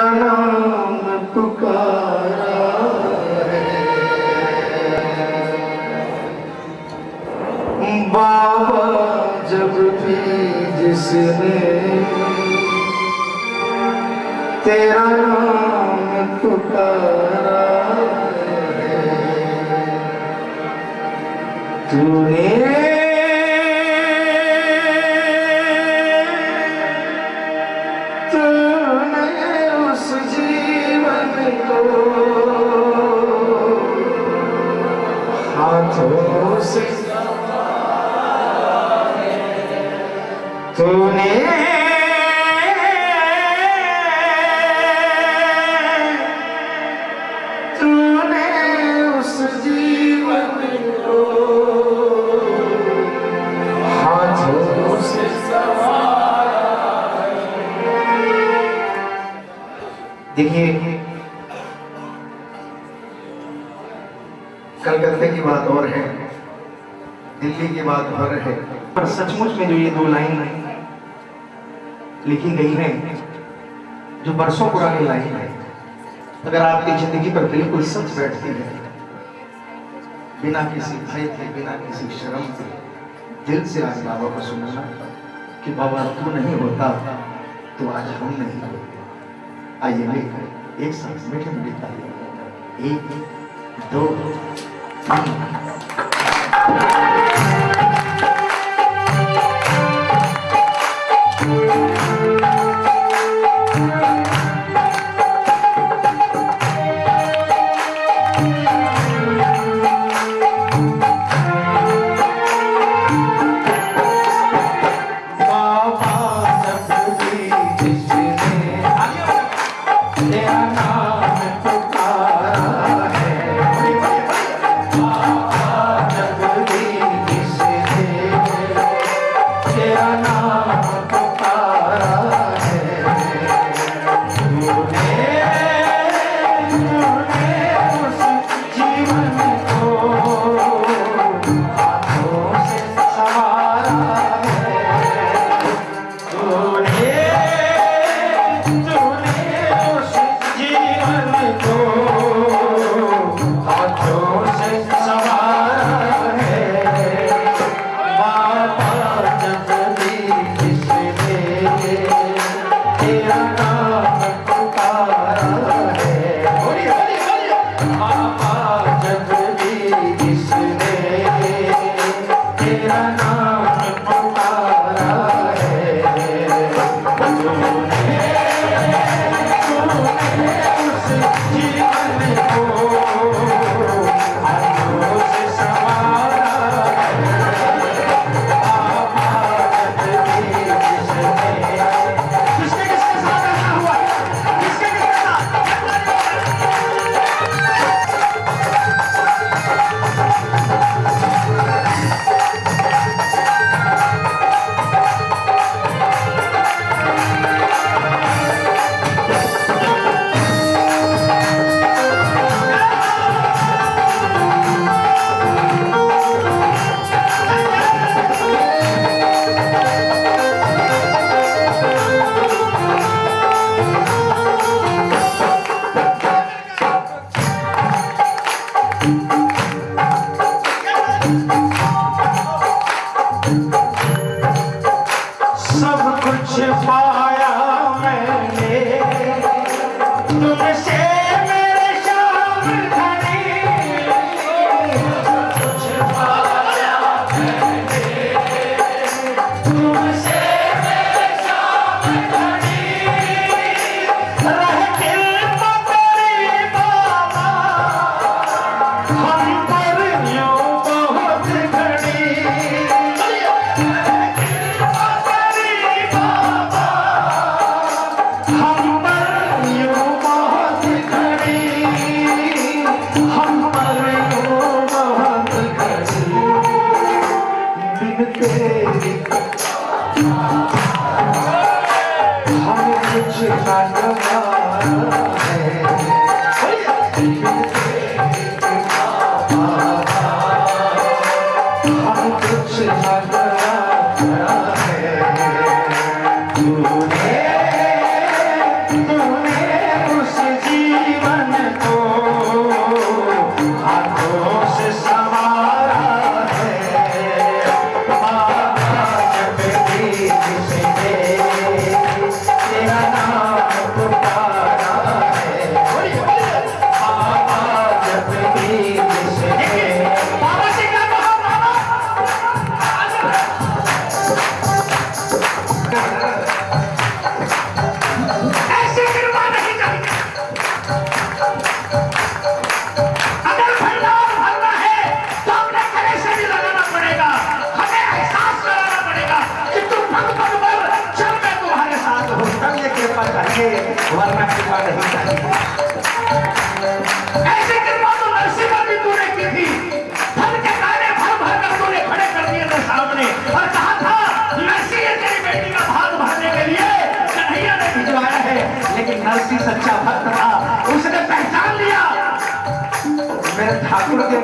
तेरा नाम पुकारा है। बाबा जब भी जिसने तेरा नाम पुकारा है तूने की बात और है। पर सचमुच में जो ये दो लाइन लिखी गई है, जो बरसों पुरानी लाइन है, अगर आपकी ज़िंदगी पर बिल्कुल सच बैठती है, बिना किसी भय के, बिना किसी शर्म के, दिल से आज बाबा को सुनना कि बाबा तू नहीं होता तो आज हम नहीं होते। आइए मिलकर एक साथ मीठे मीठे ताली एक, दो, तीन। बोलिए बाबा जब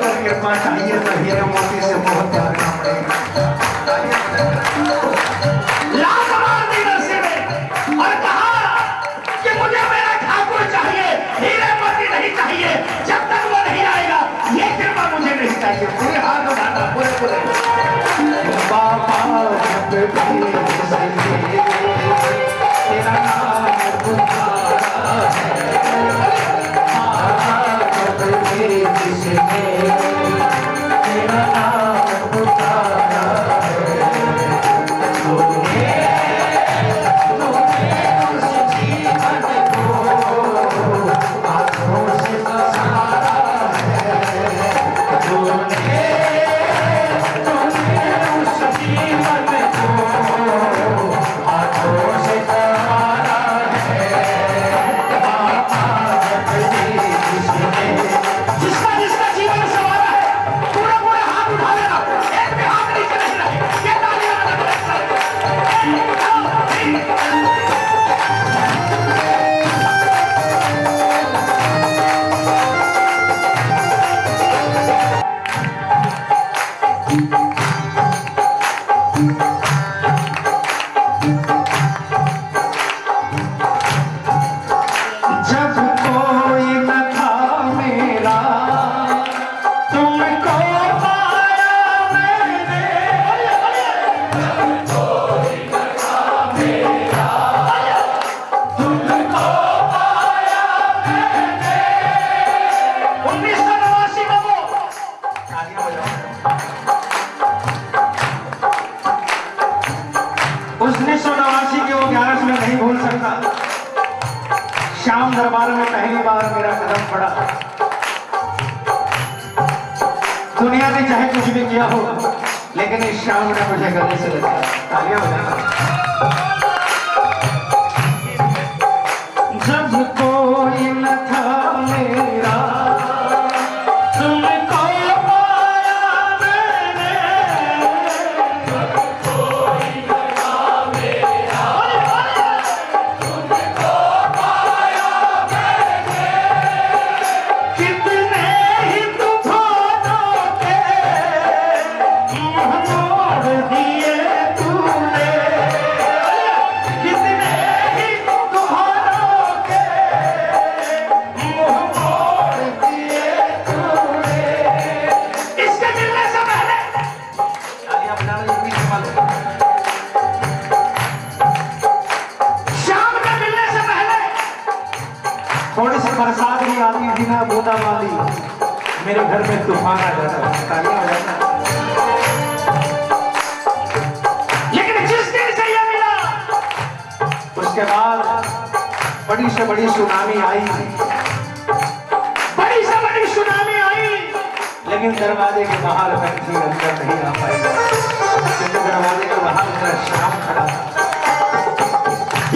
पर कृपा चाहिए तो हीरा मोती से बहुत करना पड़ेगा किया हो। लेकिन इस शाम ने मुझे गले से लगाया बड़ी से बड़ी सुनामी आई। बड़ी से बड़ी सुनामी आई। लेकिन दरवाजे के बाहर पंछी अंदर नहीं आ पाई दरवाजे के बाहर मेरा शाम खड़ा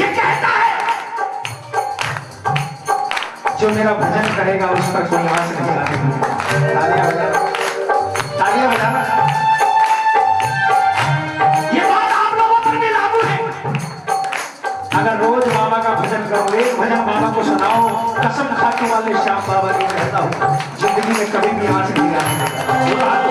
ये कहता है, जो मेरा भजन करेगा उस पर कोई नहीं आएगा सजा बाबा को सुनाओ कसम खाने वाले श्याम बाबा जी कहता हूँ ज़िंदगी में कभी भी आज नहीं आ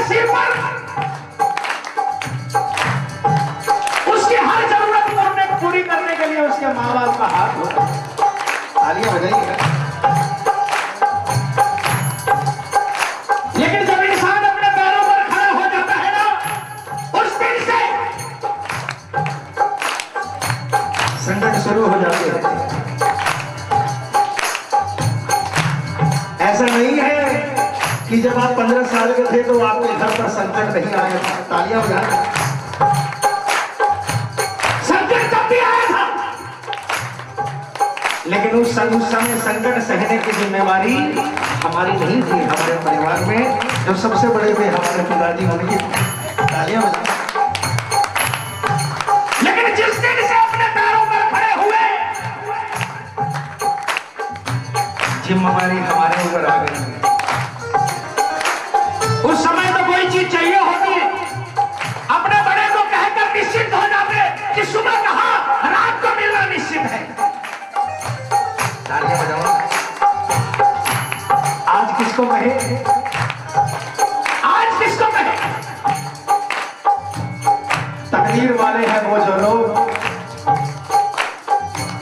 के सिर पर उसकी हर ज़रूरत को हमने पूरी करने के लिए उसके माँ बाप का हाथ होता है तालियाँ बजाइएगा खंड रही है तालियाँ बजाएँ लेकिन उस समय संकट सहने की जिम्मेवारी हमारी नहीं थी, हमारे परिवार में। जो सबसे बड़े थे हमारे पिताजी उनकी तालियाँ लेकिन जिस दिन से अपने पैरों पर खड़े हुए, जिम्मेवारी हमारे ऊपर आ गई। शरीर वाले हैं वो जो लोग,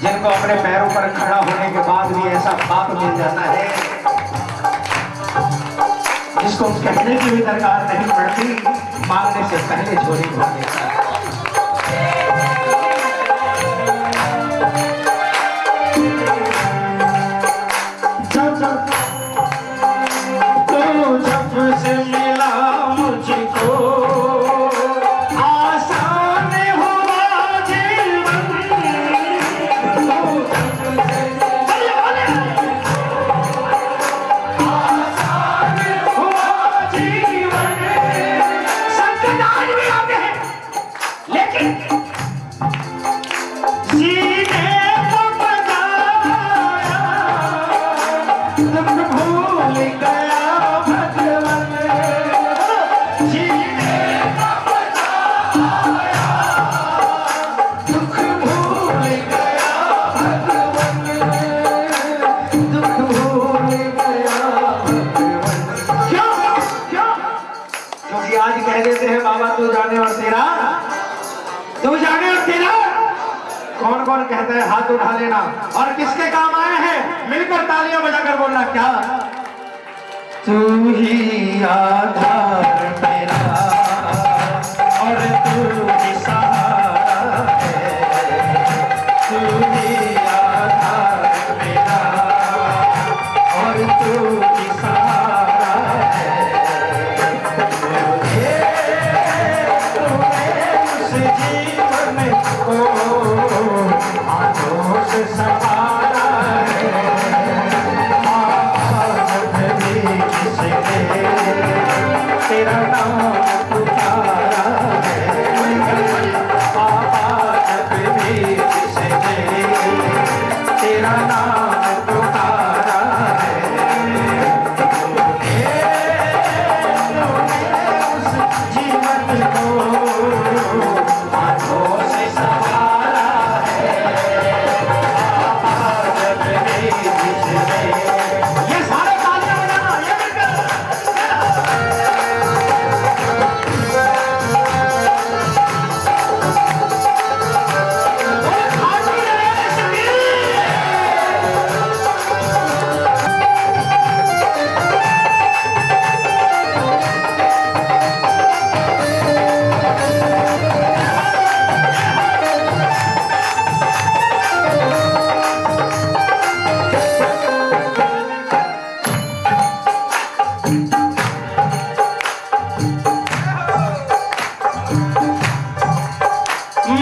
जिनको अपने पैरों पर खड़ा होने के बाद भी ऐसा पाप मिल जाता है, जिसको कहने की भी दरकार नहीं पड़ती मांगने से पहले चोरी होती है। हाथ उठा लेना। और किसके काम आए हैं? मिलकर तालियाँ बजाकर बोलना, क्या? तू ही आधार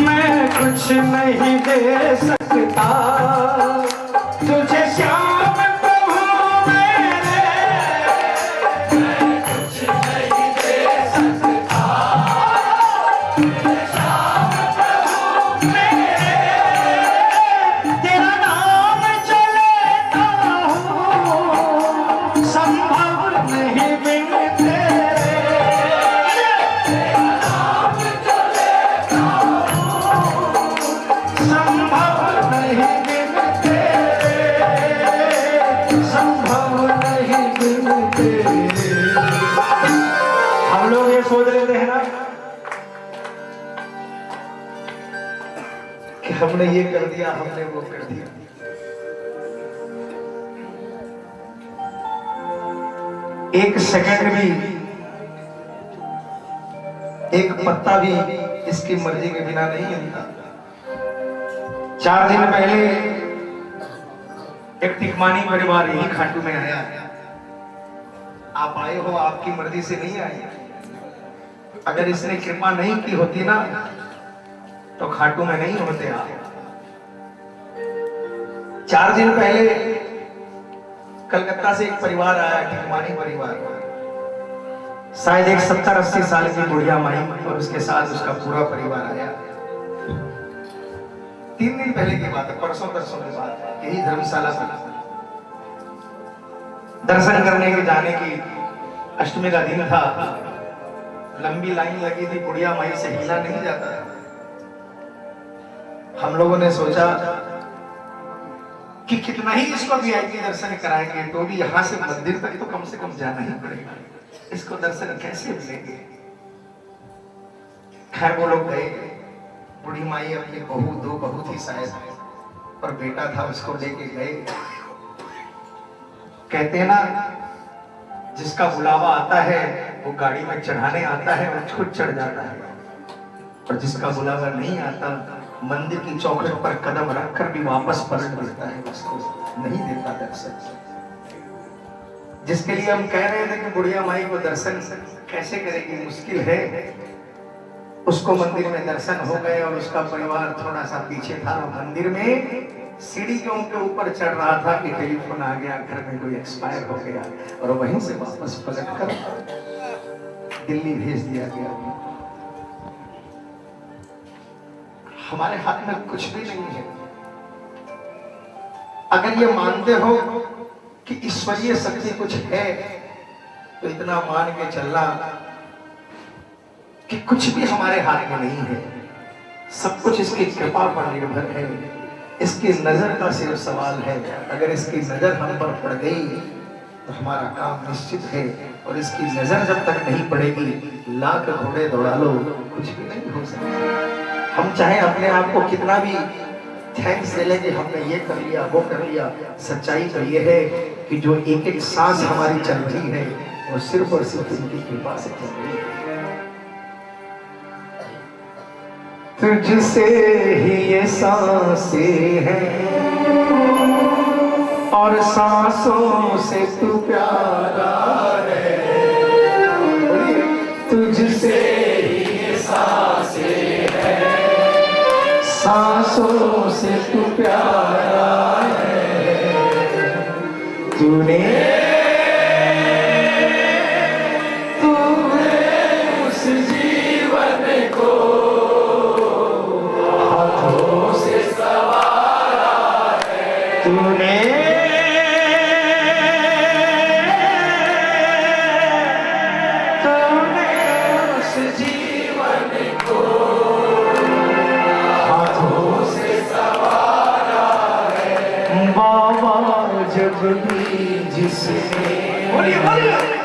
मैं कुछ नहीं दे सकता। हमने ये कर दिया, हमने वो कर दिया। एक सेकंड भी, एक पत्ता भी इसकी मर्ज़ी के बिना नहीं हिलता चार दिन पहले एक तिकमानी परिवार यही खाटू में आया। आप आए हो, आपकी मर्ज़ी से नहीं आए अगर इसने कृपा नहीं की होती ना तो खाटू में नहीं होते आप चार दिन पहले कलकत्ता से एक परिवार आया, टिकमानी परिवार। शायद एक सत्तर अस्सी साल की बुढ़िया माई और उसके साथ उसका पूरा परिवार आया। तीन दिन पहले की बात है, परसों तरसों की बात है, यही धर्मशाला दर्शन करने के जाने की अष्टमी का दिन था। लंबी लाइन लगी थी बुढ़िया माई से हिला नहीं जाता है हम लोगों ने सोचा कि कितना ही इसको वीआईपी दर्शन कराएँगे तो भी यहाँ से मंदिर तक तो कम से कम जाना ही पड़ेगा। इसको दर्शन कैसे मिलेंगे? खैर, वो लोग गए। बूढ़ी माई अपनी बहू, दो बहू थी शायद और बेटा था, उसको लेके गए। कहते ना, जिसका बुलावा आता है, वो गाड़ी में चढ़ाने आता है और खुद चढ़ जाता है। और जिसका बुलावा नहीं आता मंदिर की चौखट पर कदम रखकर भी वापस पलट देता है, उसको नहीं देता दर्शन जिसके लिए हम कह रहे थे कि बुढ़िया माई को दर्शन कैसे करेगी, मुश्किल है। उसको मंदिर में दर्शन हो गए और उसका परिवार थोड़ा सा पीछे था मंदिर में सीढ़ियों के ऊपर चढ़ रहा था कि टेलीफोन आ गया, घर में कोई एक्सपायर हो गया और वहीं से वापस पलट कर दिल्ली भेज दिया गया। हमारे हाथ में कुछ भी नहीं है। अगर ये मानते हो कि ईश्वरीय शक्ति कुछ है तो इतना मान के चलना कि कुछ भी हमारे हाथ में नहीं है। सब कुछ इसकी कृपा पर निर्भर है। इसकी नज़र का सिर्फ़ सवाल है। अगर इसकी नज़र हम पर पड़ गई तो हमारा काम निश्चित है। और इसकी नज़र जब तक नहीं पड़ेगी, लाख घोड़े दौड़ा लो, कुछ भी नहीं हो सकता। हम चाहे अपने आप को कितना भी थैंक्स दे लेंगे हमने ये कर लिया, वो कर लिया। सच्चाई तो ये है कि जो एक एक सांस हमारी चल रही है, वो सिर्फ़ और सिर्फ़ उनकी कृपा से चल रही है। तुझसे ही ये साँसें हैं, और सांसों से तू प्यारा सांसों से तू प्यारा है। तूने What are you, what are you?